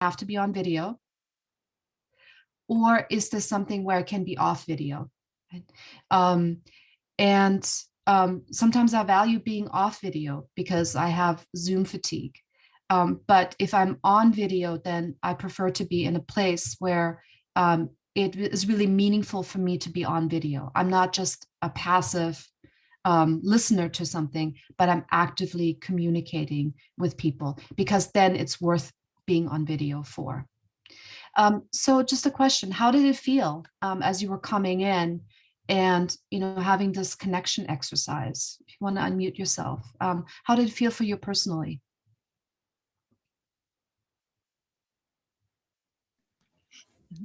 have to be on video? Or is this something where it can be off video? Um, and um, sometimes I value being off video because I have Zoom fatigue. Um, but if I'm on video, then I prefer to be in a place where um, it is really meaningful for me to be on video. I'm not just a passive um, listener to something, but I'm actively communicating with people because then it's worth being on video for. Um, so just a question, how did it feel um, as you were coming in and you know having this connection exercise? If you want to unmute yourself, um, how did it feel for you personally?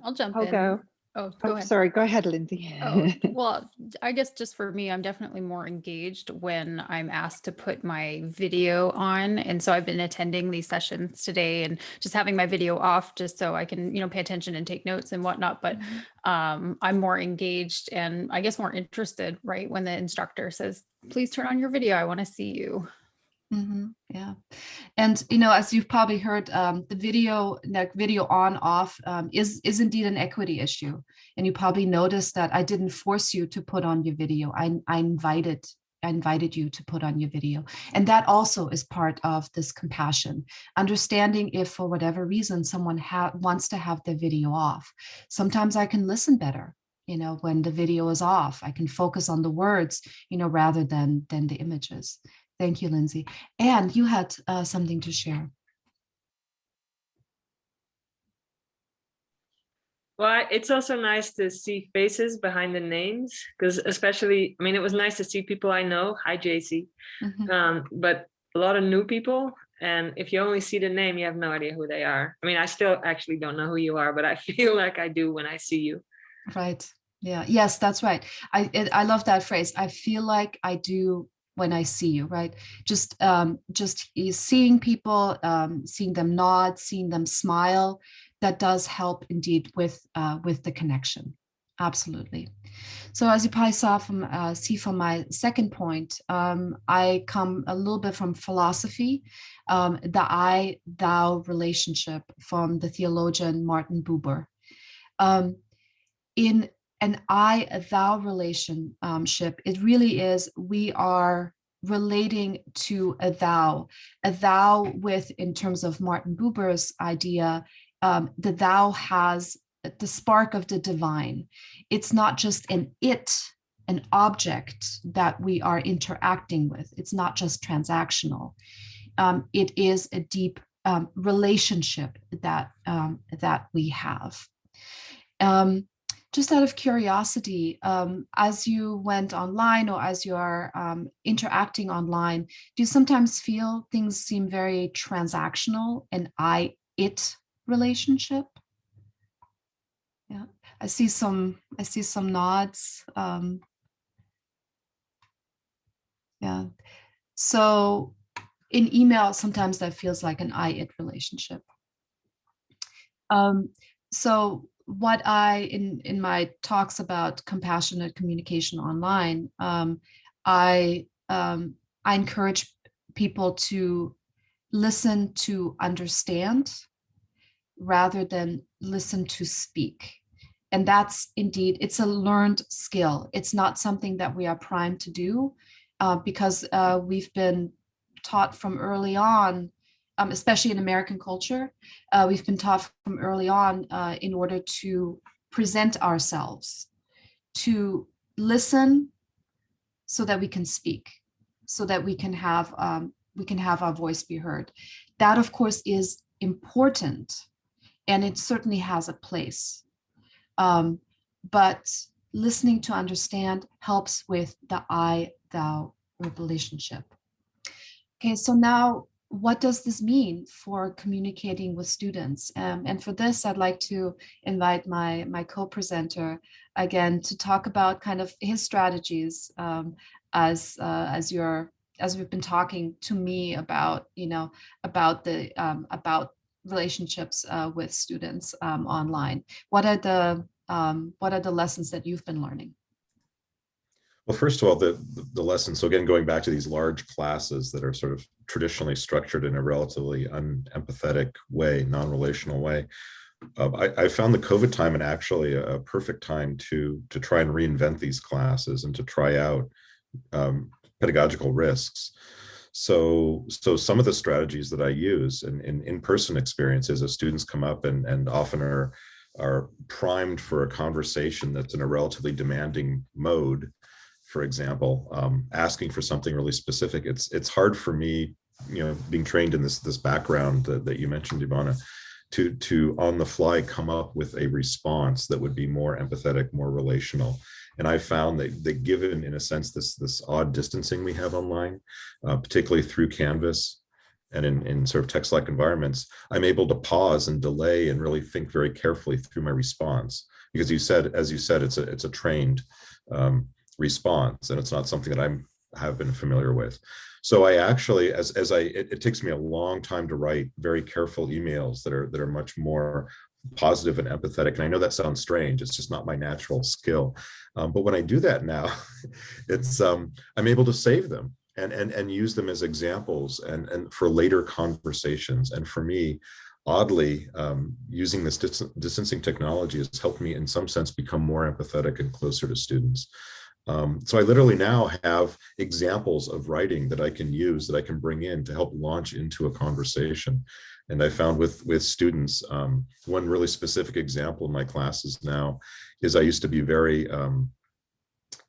I'll jump I'll in. go. Oh, go Oh, ahead. sorry, go ahead, Lindsay. Oh, well, I guess just for me, I'm definitely more engaged when I'm asked to put my video on. And so I've been attending these sessions today and just having my video off just so I can, you know, pay attention and take notes and whatnot. But um, I'm more engaged and I guess more interested, right? When the instructor says, please turn on your video, I want to see you. Hmm yeah. And, you know, as you've probably heard, um, the video, like video on off um, is, is indeed an equity issue. And you probably noticed that I didn't force you to put on your video. I, I invited I invited you to put on your video. And that also is part of this compassion, understanding if for whatever reason someone wants to have their video off. Sometimes I can listen better, you know, when the video is off. I can focus on the words, you know, rather than, than the images. Thank you, Lindsay. And you had uh, something to share. Well, it's also nice to see faces behind the names because especially, I mean, it was nice to see people I know. Hi, JC. Mm -hmm. Um, but a lot of new people. And if you only see the name, you have no idea who they are. I mean, I still actually don't know who you are, but I feel like I do when I see you. Right. Yeah. Yes, that's right. I it, I love that phrase. I feel like I do when I see you, right? Just um, just seeing people, um, seeing them nod, seeing them smile, that does help indeed with uh, with the connection. Absolutely. So as you probably saw from uh, see from my second point, um, I come a little bit from philosophy, um, the I thou relationship from the theologian Martin Buber. Um, in an I thou relationship, it really is we are relating to a thou, a thou with in terms of Martin Buber's idea, um, the thou has the spark of the divine. It's not just an it, an object that we are interacting with. It's not just transactional. Um, it is a deep um, relationship that um, that we have. Um, just out of curiosity, um, as you went online or as you are um, interacting online, do you sometimes feel things seem very transactional and I, it relationship? Yeah, I see some, I see some nods. Um, yeah, so in email, sometimes that feels like an I, it relationship. Um, so what I, in, in my talks about compassionate communication online, um, I, um, I encourage people to listen to understand rather than listen to speak. And that's indeed, it's a learned skill. It's not something that we are primed to do uh, because uh, we've been taught from early on um, especially in American culture, uh, we've been taught from early on uh, in order to present ourselves, to listen so that we can speak, so that we can have um, we can have our voice be heard. That, of course, is important, and it certainly has a place. Um, but listening to understand helps with the I-thou relationship. Okay, so now what does this mean for communicating with students? Um, and for this, I'd like to invite my, my co-presenter again to talk about kind of his strategies um, as, uh, as you're, as we've been talking to me about, you know, about the, um, about relationships uh, with students um, online. What are the, um, what are the lessons that you've been learning? Well, first of all, the, the- lesson, so again, going back to these large classes that are sort of traditionally structured in a relatively unempathetic way, non-relational way. uh, I, I found the COVID time and actually a, perfect time to, to try and reinvent these classes and to try out um, pedagogical risks. So, so some of the strategies that I use in, in in-person experiences as students come up and, and often are, are primed for a conversation that's in a relatively demanding mode, for example, um, asking for something really specific, it's it's hard for me, you know, being trained in this this background that, that you mentioned, Ivana, to to on the fly come up with a response that would be more empathetic, more relational. And I found that, that given, in a sense, this this odd distancing we have online, uh, particularly through Canvas and in, in sort of text-like environments, I'm able to pause and delay and really think very carefully through my response. Because you said, as you said, it's a it's a trained um, response and it's not something that I'm have been familiar with. So I actually, as, as I, it, it takes me a long time to write very careful emails that are, that are much more positive and empathetic. And I know that sounds strange. It's just not my natural skill. Um, but when I do that now, it's, um, I'm able to save them and, and, and use them as examples and, and for later conversations. And for me, oddly, um, using this dis distancing technology has helped me in some sense become more empathetic and closer to students. Um, so I literally now have examples of writing that I can use that I can bring in to help launch into a conversation. And I found with with students, um, one really specific example in my classes now is I used to be very, um,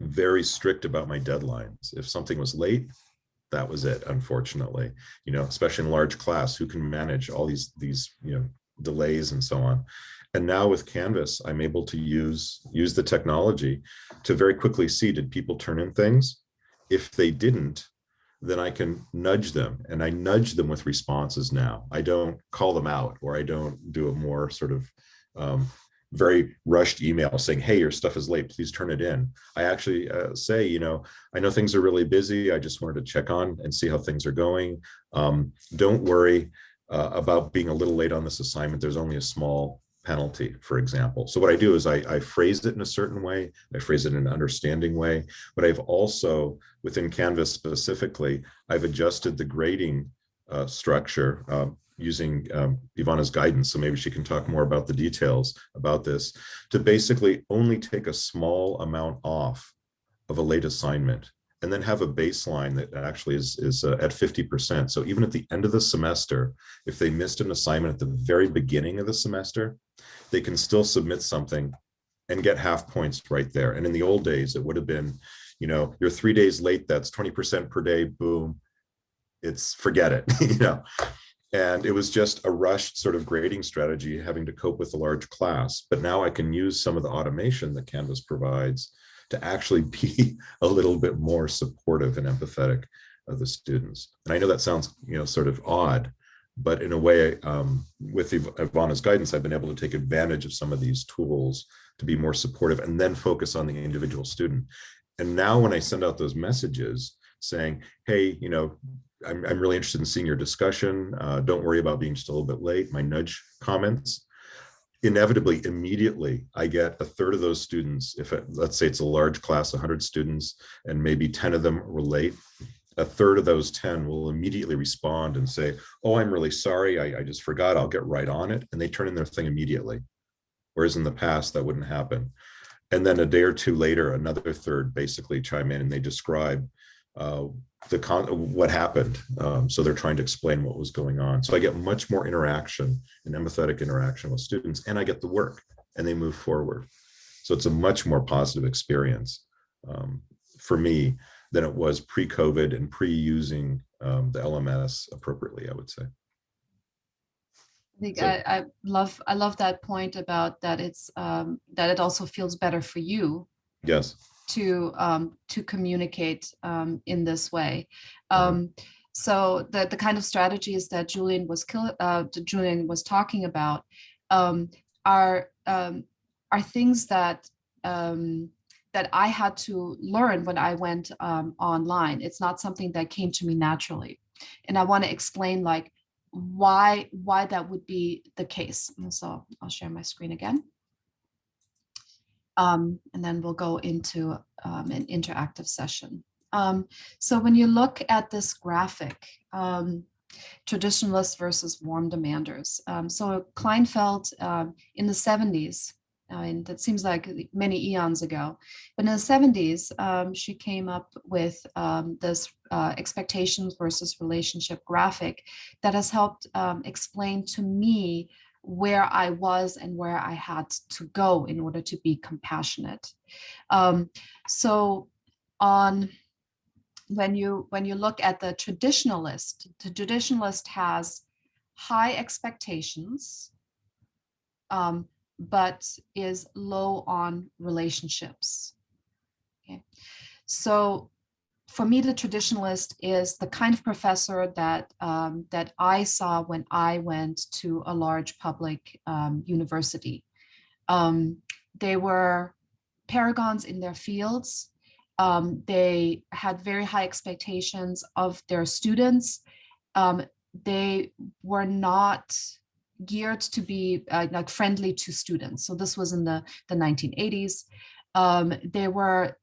very strict about my deadlines. If something was late, that was it, unfortunately, you know, especially in large class, who can manage all these, these, you know, delays and so on. And now with Canvas, I'm able to use, use the technology to very quickly see, did people turn in things? If they didn't, then I can nudge them and I nudge them with responses now. I don't call them out or I don't do a more sort of um, very rushed email saying, hey, your stuff is late, please turn it in. I actually uh, say, you know, I know things are really busy. I just wanted to check on and see how things are going. Um, don't worry uh, about being a little late on this assignment. There's only a small penalty, for example. So what I do is I, I it in a certain way, I phrase it in an understanding way, but I've also, within Canvas specifically, I've adjusted the grading uh, structure uh, using um, Ivana's guidance, so maybe she can talk more about the details about this, to basically only take a small amount off of a late assignment and then have a baseline that actually is, is uh, at 50%. So even at the end of the semester, if they missed an assignment at the very beginning of the semester, they can still submit something and get half points right there. And in the old days, it would have been, you know, you're three days late, that's 20% per day, boom, it's forget it, you know. And it was just a rushed sort of grading strategy having to cope with a large class. But now I can use some of the automation that Canvas provides to actually be a little bit more supportive and empathetic of the students. And I know that sounds, you know, sort of odd, but in a way, um, with Ivana's guidance, I've been able to take advantage of some of these tools to be more supportive and then focus on the individual student. And now when I send out those messages saying, hey, you know, I'm, I'm really interested in seeing your discussion. Uh, don't worry about being just a little bit late. My nudge comments, inevitably, immediately, I get a third of those students, if it, let's say it's a large class, 100 students, and maybe 10 of them were late, a third of those 10 will immediately respond and say, oh, I'm really sorry, I, I just forgot, I'll get right on it. And they turn in their thing immediately. Whereas in the past, that wouldn't happen. And then a day or two later, another third basically chime in and they describe uh, the con what happened. Um, so they're trying to explain what was going on. So I get much more interaction and empathetic interaction with students and I get the work and they move forward. So it's a much more positive experience um, for me than it was pre-COVID and pre-using um, the LMS appropriately, I would say. I think So- I, I love I love that point about that it's um, that it also feels better for you Yes. To um, to communicate um, in this way. Um, so the the kind of strategies that Julian was kill, uh, Julian was talking about um, are um, are things that um, that I had to learn when I went um, online. It's not something that came to me naturally, and I want to explain like why why that would be the case. And so I'll share my screen again. Um, and then we'll go into um, an interactive session. Um, so when you look at this graphic, um, traditionalists versus warm demanders. Um, so Kleinfeld um, in the 70s, I mean, that seems like many eons ago, but in the 70s, um, she came up with this uh, expectations versus relationship graphic that has helped explain to me where I was and where I had to go in order to be compassionate. Um, so on when you when you look at the traditionalist, the traditionalist has high expectations, um, but is low on relationships. Okay, so for me, the traditionalist is the kind of professor that um, that I saw when I went to a large public um, university. Um, they were paragons in their fields. Um, they had very high expectations of their students. Um, they were not geared to be uh, like friendly to students. So this was in the, the 1980s. Um, they were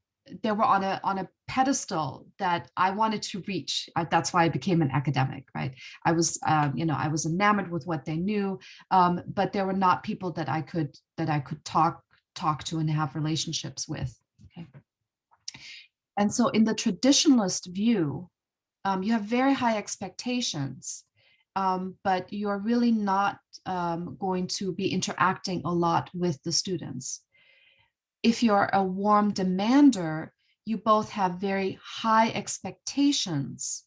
they were on a on a pedestal that I wanted to reach. That's why I became an academic, right? I was, um, you know, I was enamored with what they knew, um, but there were not people that I could that I could talk talk to and have relationships with. Okay. And so in the traditionalist view, um, you have very high expectations, um, but you're really not um, going to be interacting a lot with the students. If you're a warm demander, you both have very high expectations,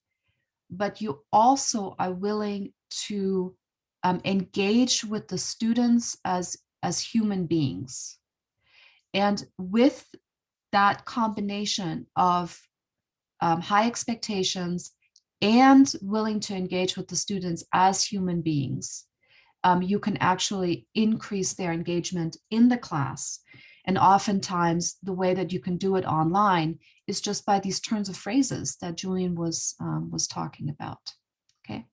but you also are willing to um, engage with the students as, as human beings. And with that combination of um, high expectations and willing to engage with the students as human beings, um, you can actually increase their engagement in the class. And oftentimes the way that you can do it online is just by these turns of phrases that Julian was, um, was talking about, okay?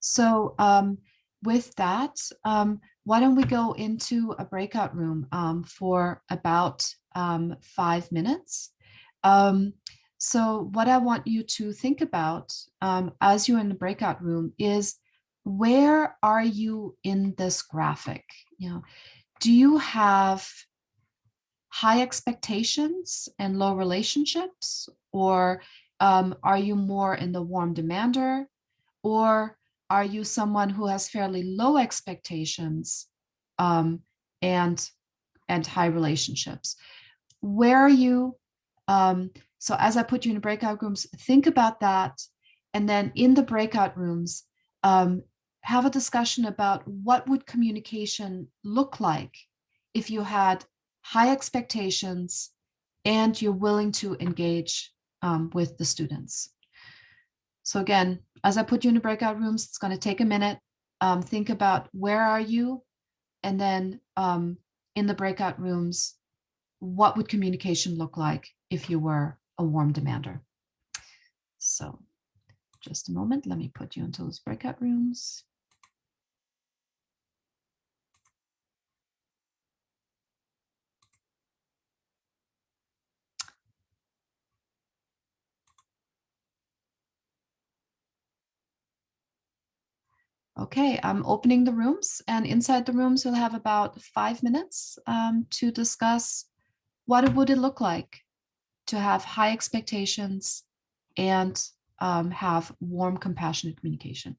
So um, with that, um, why don't we go into a breakout room um, for about um, five minutes. Um, so what I want you to think about as you're in the breakout room is where are you in this graphic? You know, do you have high expectations and low relationships or um, are you more in the warm demander or are you someone who has fairly low expectations um, and and high relationships where are you? Um, so as I put you in breakout rooms, think about that. And then in the breakout rooms, um, have a discussion about what would communication look like if you had high expectations and you're willing to engage um, with the students. So again, as I put you in breakout rooms, it's going to take a minute. Um, think about where are you? And then um, in the breakout rooms, what would communication look like if you were a warm demander? So just a moment, let me put you into those breakout rooms. Okay, I'm opening the rooms and inside the rooms you'll have about five minutes um, to discuss what would it look like to have high expectations and um, have warm, compassionate communication?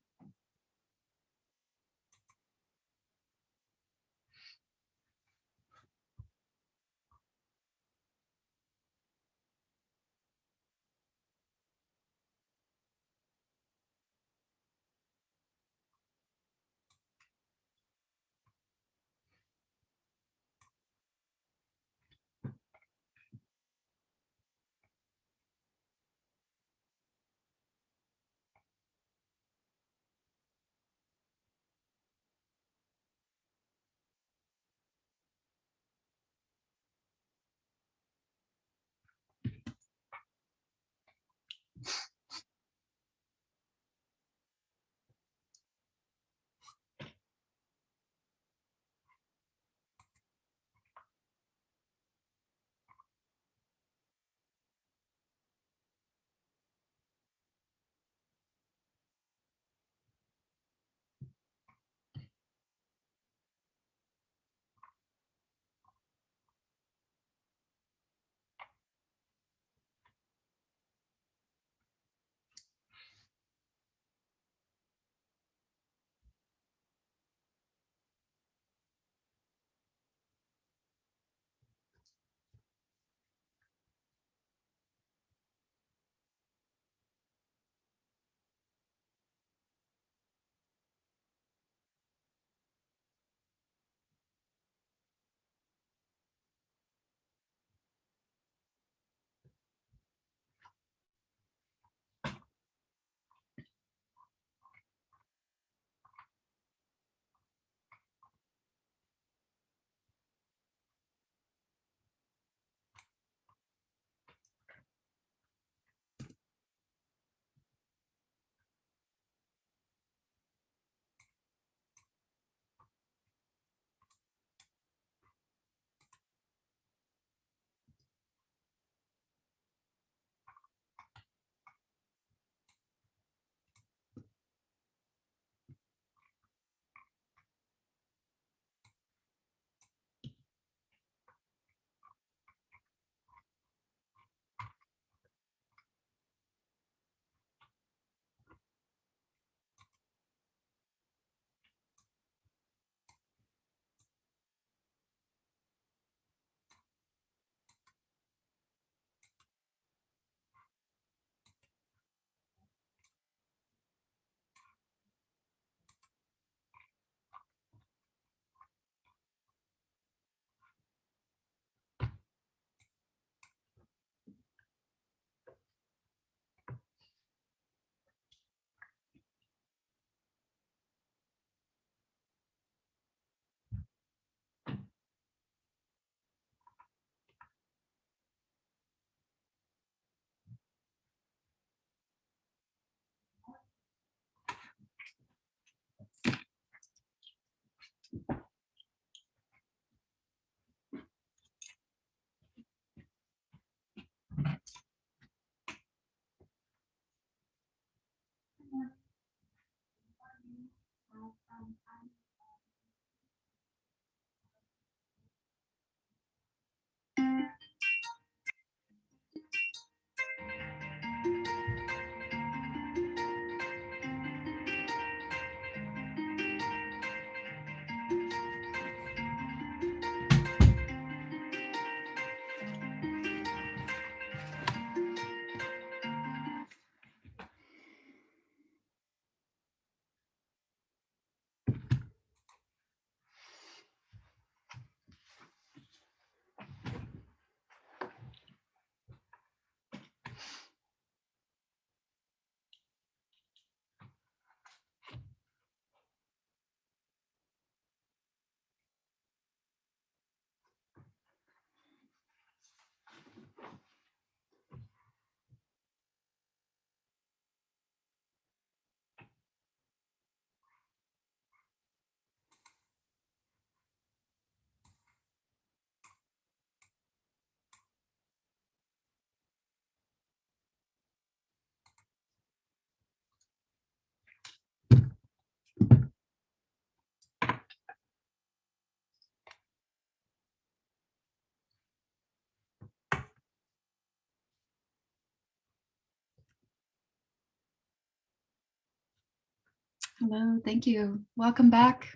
Hello, thank you. Welcome back.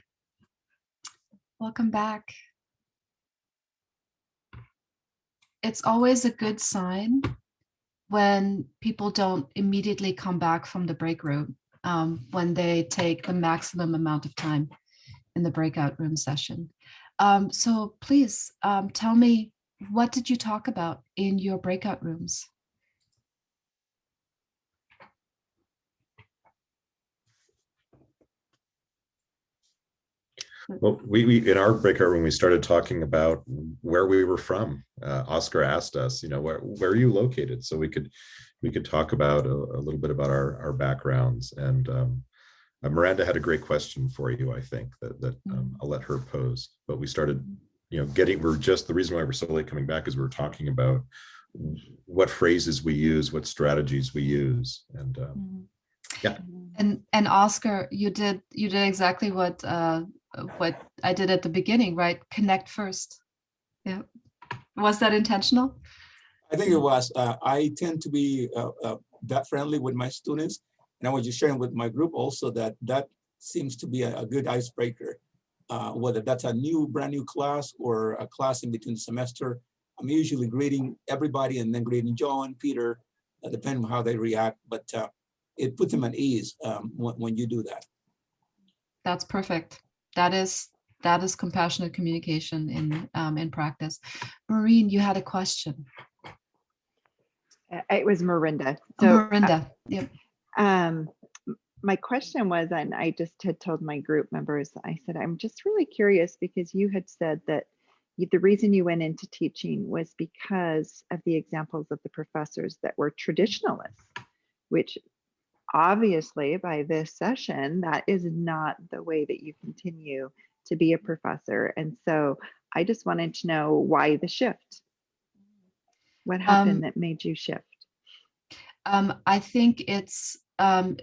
Welcome back. It's always a good sign when people don't immediately come back from the break room, um, when they take the maximum amount of time in the breakout room session. Um, so please um, tell me, what did you talk about in your breakout rooms? Well, we, we, in our breakout room, we started talking about where we were from. Uh, Oscar asked us, you know, where, where are you located? So we could, we could talk about a, a little bit about our, our backgrounds. And um, uh, Miranda had a great question for you, I think, that, that um, I'll let her pose. But we started, you know, getting, we're just, the reason why we're so late coming back is we we're talking about what phrases we use, what strategies we use. And um, Yeah. And and Oscar, you did you did exactly what uh, what I did at the beginning, right? Connect first. Yeah. Was that intentional? I think it was. Uh, I tend to be uh, uh, that friendly with my students, and I was just sharing with my group also that that seems to be a, a good icebreaker. Uh, whether that's a new, brand new class or a class in between the semester, I'm usually greeting everybody and then greeting John, Peter, uh, depending on how they react. But uh, it puts them at ease um, when, when you do that. That's perfect. That is that is compassionate communication in um, in practice. Maureen, you had a question. Uh, It was Marinda. Oh, So Marinda, yep. um, my question was, and I just had told my group members, I said, I'm just really curious because you had said that you, the reason you went into teaching was because of the examples of the professors that were traditionalists, which obviously by this session, that is not the way that you continue to be a professor. And so I just wanted to know why the shift? What happened Um, that made you shift? Um, I think it's, um,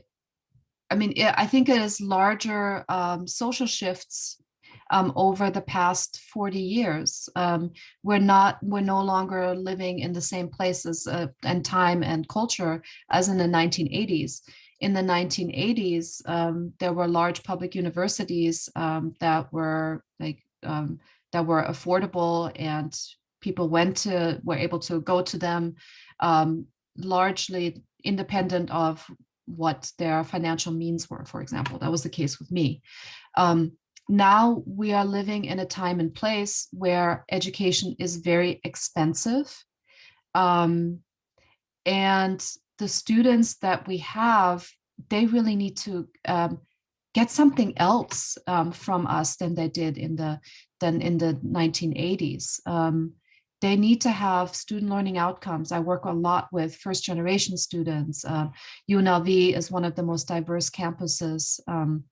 I mean, I think it is larger um, social shifts um, over the past 40 years. Um, we're not, we're no longer living in the same places uh, and time and culture as in the 1980s. In the 1980s, um, there were large public universities um, that were like um, that were affordable and people went to were able to go to them um, largely independent of what their financial means were, for example. That was the case with me. Um, now we are living in a time and place where education is very expensive. Um, and the students that we have, they really need to um, get something else um, from us than they did in the than in the 1980s. Um, they need to have student learning outcomes. I work a lot with first generation students. Uh, UNLV is one of the most diverse campuses um,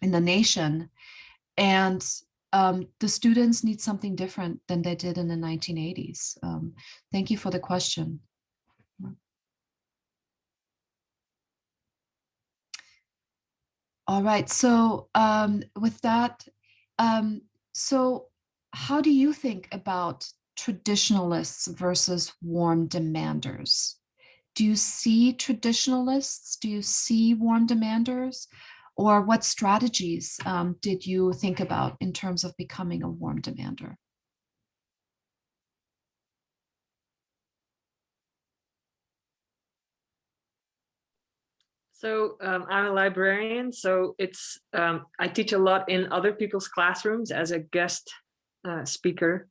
in the nation. And um, the students need something different than they did in the 1980s. Um, thank you for the question. All right, so um, with that, um, so how do you think about traditionalists versus warm demanders? Do you see traditionalists? Do you see warm demanders? Or what strategies um, did you think about in terms of becoming a warm demander? So um, I'm a librarian, so it's um, I teach a lot in other people's classrooms as a guest uh, speaker,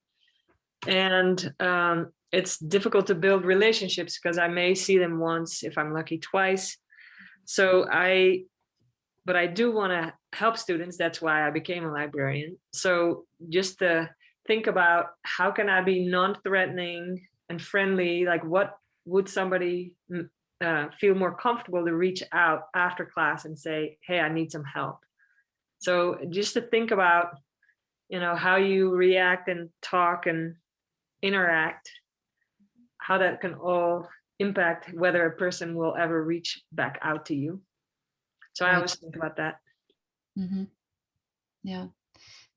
and um, it's difficult to build relationships because I may see them once, if I'm lucky, twice. So I, but I do want to help students. That's why I became a librarian. So just to think about how can I be non-threatening and friendly, like what would somebody mm, uh, feel more comfortable to reach out after class and say, hey, I need some help. So just to think about, you know, how you react and talk and interact, how that can all impact whether a person will ever reach back out to you. So I always think about that. Mhm. Yeah,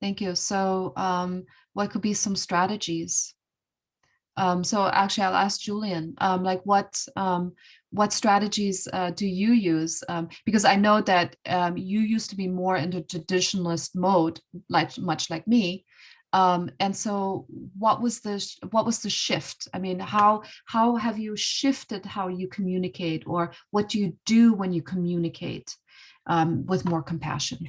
thank you. So um, what could be some strategies? Um, so actually, I'll ask Julian, um, like what um, what strategies uh, do you use? Um, because I know that um, you used to be more in the traditionalist mode, like much like me. Um, and so, what was the what was the shift? I mean, how how have you shifted how you communicate, or what do you do when you communicate um, with more compassion?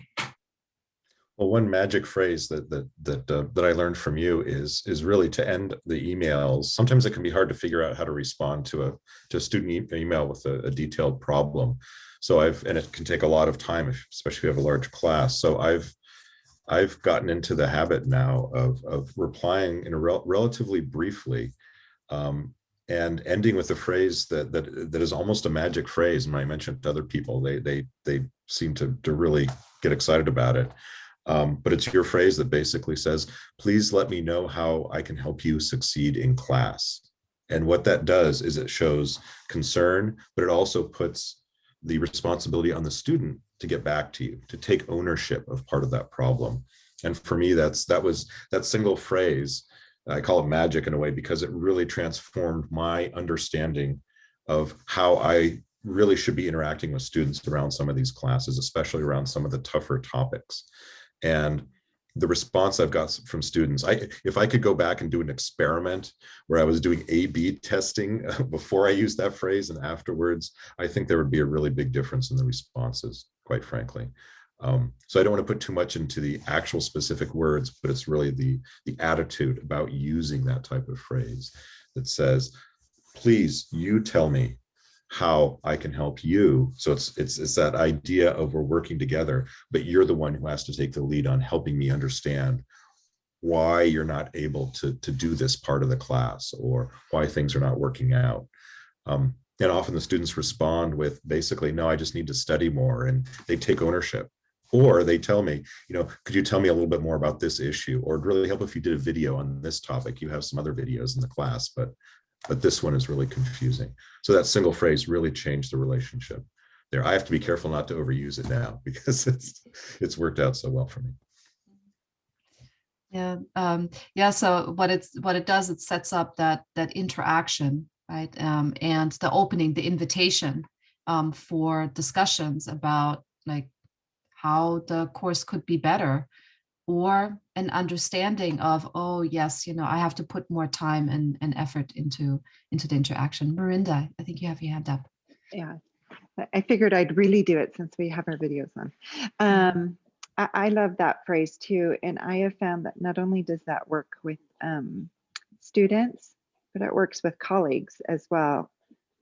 Well, one magic phrase that that that uh, that I learned from you is is really to end the emails. Sometimes it can be hard to figure out how to respond to a to a student e email with a, a, detailed problem. So I've and it can take a lot of time, especially if you have a large class. So I've I've gotten into the habit now of of replying in a rel relatively briefly. Um, and ending with a phrase that that that is almost a magic phrase. And I mentioned to other people, they they they seem to to really get excited about it. Um, but it's your phrase that basically says, please let me know how I can help you succeed in class. And what that does is it shows concern, but it also puts the responsibility on the student to get back to you, to take ownership of part of that problem. And for me, that's that was that single phrase, I call it magic in a way because it really transformed my understanding of how I really should be interacting with students around some of these classes, especially around some of the tougher topics. And the response I've got from students, I if I could go back and do an experiment where I was doing A-B testing before I used that phrase and afterwards, I think there would be a really big difference in the responses, quite frankly. Um, so I don't want to put too much into the actual specific words, but it's really the, the attitude about using that type of phrase that says, please, you tell me how I can help you. So it's it's it's that idea of we're working together, but you're the one who has to take the lead on helping me understand why you're not able to to do this part of the class or why things are not working out. Um, and often the students respond with basically, no, I just need to study more, and they take ownership. Or they tell me, you know, could you tell me a little bit more about this issue? Or it'd really help if you did a video on this topic. You have some other videos in the class, but but this one is really confusing. So that single phrase really changed the relationship there. I have to be careful not to overuse it now because it's it's worked out so well for me. Yeah, um, yeah. So what it's what it does, it sets up that that interaction, right, um, and the opening, the invitation um, for discussions about like how the course could be better, or an understanding of, oh, yes, you know, I have to put more time and, and effort into, into the interaction. Marinda, I think you have your hand up. Yeah, I figured I'd really do it since we have our videos on. Um, I, I love that phrase too. And I have found that not only does that work with um, students, but it works with colleagues as well.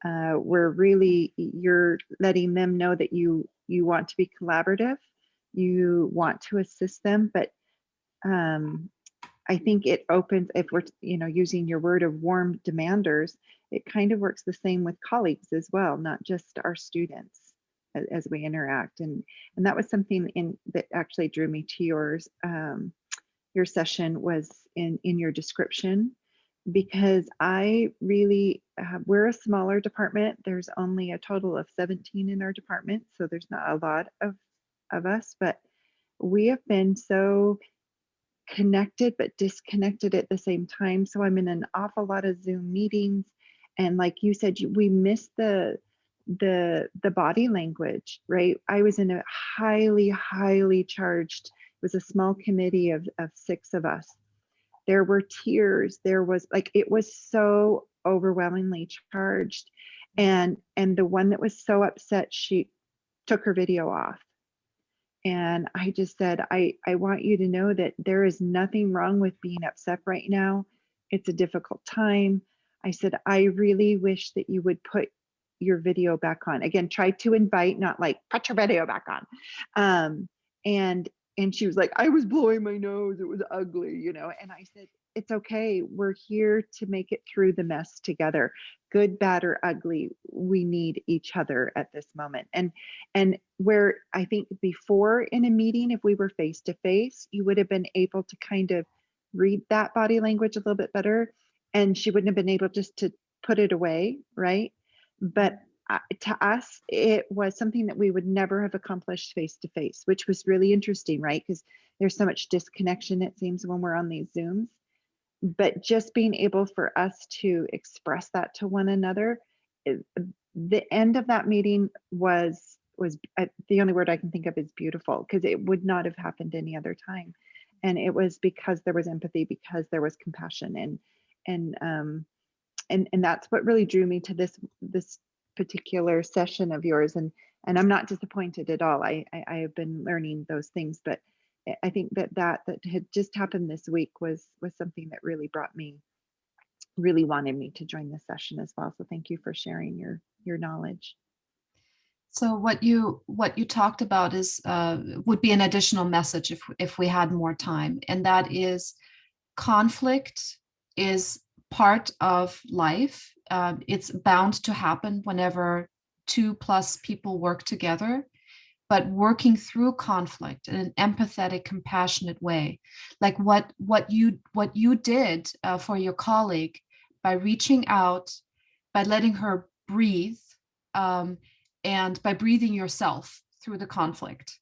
Uh, we're really, you're letting them know that you, you want to be collaborative you want to assist them, but um, I think it opens, if we're, you know, using your word of warm demanders, it kind of works the same with colleagues as well, not just our students as, as we interact. And, and that was something in that actually drew me to yours. Um, your session was in, in your description because I really, uh, we're a smaller department. There's only a total of 17 in our department. So there's not a lot of of us, but we have been so connected but disconnected at the same time. So I'm in an awful lot of Zoom meetings. And like you said, we miss the the the body language, right? I was in a highly, highly charged, it was a small committee of, of six of us. There were tears, there was like it was so overwhelmingly charged. And and the one that was so upset, she took her video off and I just said, I, I want you to know that there is nothing wrong with being upset right now. It's a difficult time. I said, I really wish that you would put your video back on. Again, try to invite, not like put your video back on. Um, and and she was like, I was blowing my nose. It was ugly, you know. And I said, it's okay. We're here to make it through the mess together. Good, bad, or ugly, we need each other at this moment. And and where I think before in a meeting, if we were face to face, you would have been able to kind of read that body language a little bit better. And she wouldn't have been able just to put it away, right? But uh, to us, it was something that we would never have accomplished face to face, which was really interesting, right? Because there's so much disconnection, it seems, when we're on these Zooms but just being able for us to express that to one another the end of that meeting was was uh, the only word I can think of is beautiful because it would not have happened any other time, and it was because there was empathy, because there was compassion, and and um, and and that's what really drew me to this this particular session of yours, and and I'm not disappointed at all. I I, I have been learning those things, but I- think that that that had just happened this week was was something that really brought me really wanted me to join this session as well. So thank you for sharing your your knowledge. So what you what you talked about is uh, would be an additional message if if we had more time, and that is conflict is part of life. Um, it's bound to happen whenever two plus people work together, but working through conflict in an empathetic, compassionate way, like what what you what you did uh, for your colleague by reaching out, by letting her breathe. Um, and by breathing yourself through the conflict.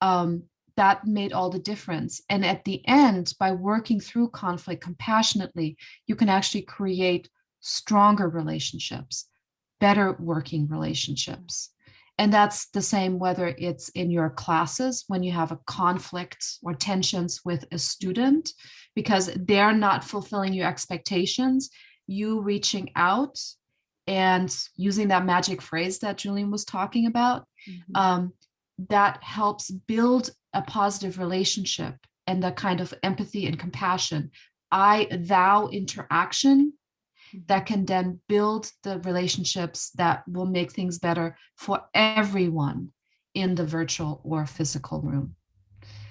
Um, that made all the difference. And at the end, by working through conflict compassionately, you can actually create stronger relationships, better working relationships. And that's the same whether it's in your classes when you have a conflict or tensions with a student because they're not fulfilling your expectations, you reaching out and using that magic phrase that Julian was talking about, Mhm. um, that helps build a positive relationship and that kind of empathy and compassion. I thou interaction that can then build the relationships that will make things better for everyone in the virtual or physical room.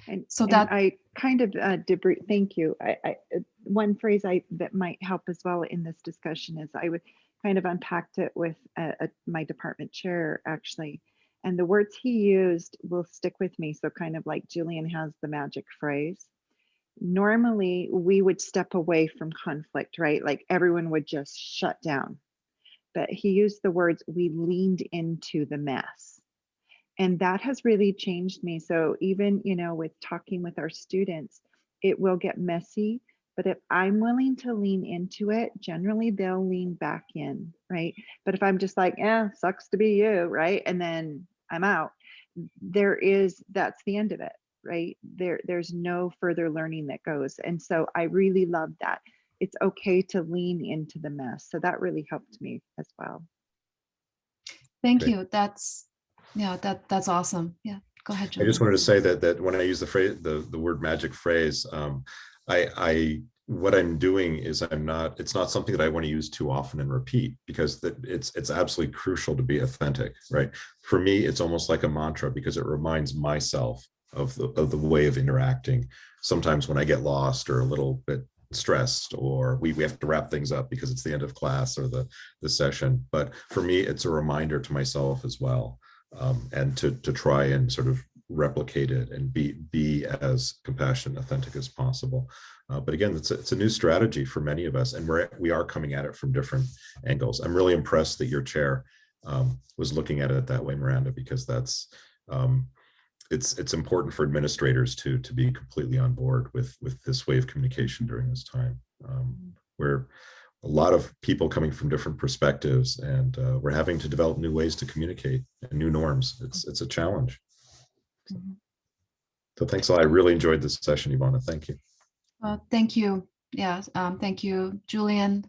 And So and that- I kind of uh, debris. Thank you. I, I one phrase I that might help as well in this discussion is I would kind of unpacked it with uh, uh, my department chair actually, and the words he used will stick with me. So kind of like Julian has the magic phrase. Normally we would step away from conflict, right? Like everyone would just shut down. But he used the words, we leaned into the mess. And that has really changed me. So even you know with talking with our students it will get messy but if i'm willing to lean into it generally they'll lean back in right? But if i'm just like eh sucks to be you right? And then i'm out. There is that's the end of it right there there's no further learning that goes and so i really love that it's okay to lean into the mess so that really helped me as well Thank Great. you. That's, yeah, that that's awesome. Yeah, go ahead, John. I just wanted to say that that when I use the phrase, the the word magic phrase, um, I I what I'm doing is I'm not. It's not something that I want to use too often and repeat because that it's it's absolutely crucial to be authentic, right? For me, it's almost like a mantra because it reminds myself of the of the way of interacting. Sometimes when I get lost or a little bit stressed or we, we have to wrap things up because it's the end of class or the the session. But for me it's a reminder to myself as well um, and to to try and sort of replicate it and be be as compassionate and authentic as possible. Uh, but again it's a, it's a new strategy for many of us and we're we are coming at it from different angles. I'm really impressed that your chair um, was looking at it that way miranda because that's um, it's it's important for administrators to to be completely on board with with this way of communication during this time um, where a lot of people coming from different perspectives and uh, we're having to develop new ways to communicate and new norms it's it's a challenge Mhm. so thanks a lot i really enjoyed this session ivana thank you Uh, Thank you. Yeah, um, thank you, Julian.